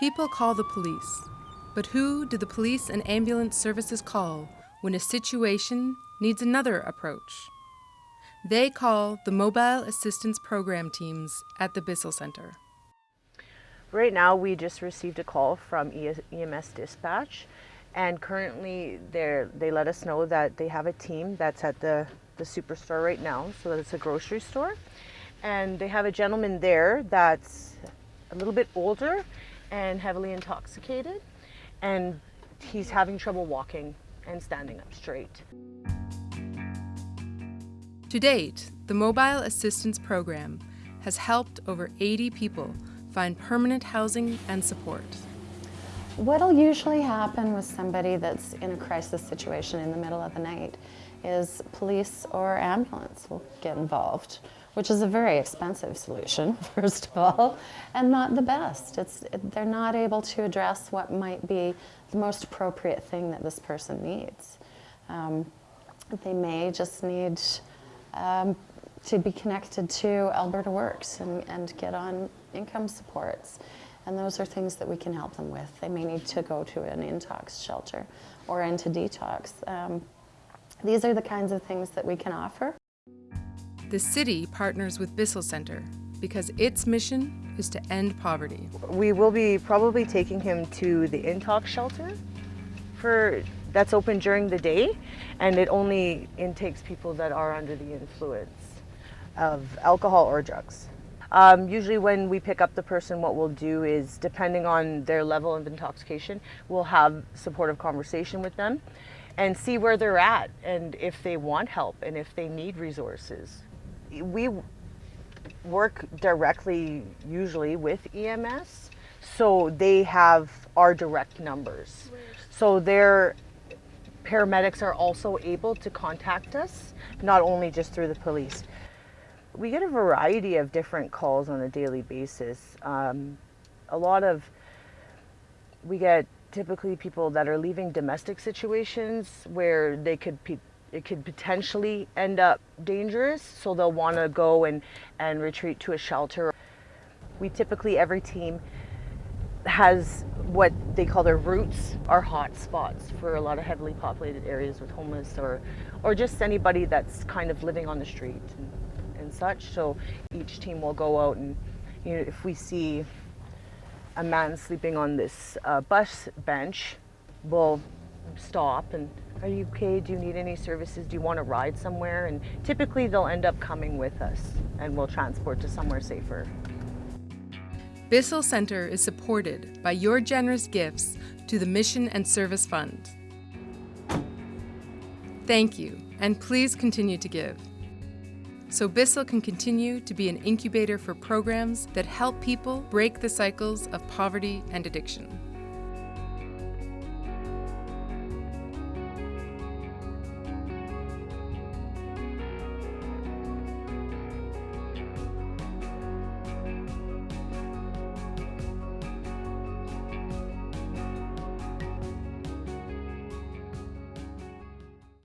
People call the police, but who do the police and ambulance services call when a situation needs another approach? They call the Mobile Assistance Program teams at the Bissell Center. Right now, we just received a call from EMS Dispatch, and currently they let us know that they have a team that's at the, the superstore right now, so it's a grocery store. And they have a gentleman there that's a little bit older and heavily intoxicated, and he's having trouble walking and standing up straight. To date, the Mobile Assistance Program has helped over 80 people find permanent housing and support. What'll usually happen with somebody that's in a crisis situation in the middle of the night is police or ambulance will get involved, which is a very expensive solution, first of all, and not the best. It's, they're not able to address what might be the most appropriate thing that this person needs. Um, they may just need um, to be connected to Alberta Works and, and get on income supports. And those are things that we can help them with. They may need to go to an intox shelter or into detox. Um, these are the kinds of things that we can offer. The city partners with Bissell Center because its mission is to end poverty. We will be probably taking him to the intox shelter for that's open during the day and it only intakes people that are under the influence of alcohol or drugs. Um, usually when we pick up the person, what we'll do is, depending on their level of intoxication, we'll have supportive conversation with them and see where they're at and if they want help and if they need resources. We work directly usually with EMS, so they have our direct numbers. So their paramedics are also able to contact us, not only just through the police. We get a variety of different calls on a daily basis. Um, a lot of, we get typically people that are leaving domestic situations where they could it could potentially end up dangerous, so they'll want to go and, and retreat to a shelter. We typically, every team has what they call their routes are hot spots for a lot of heavily populated areas with homeless or, or just anybody that's kind of living on the street and such. So each team will go out and, you know, if we see a man sleeping on this uh, bus bench, we'll stop and are you okay? Do you need any services? Do you want to ride somewhere? And typically they'll end up coming with us and we'll transport to somewhere safer. Bissell Center is supported by your generous gifts to the Mission and Service Fund. Thank you, and please continue to give so Bissell can continue to be an incubator for programs that help people break the cycles of poverty and addiction.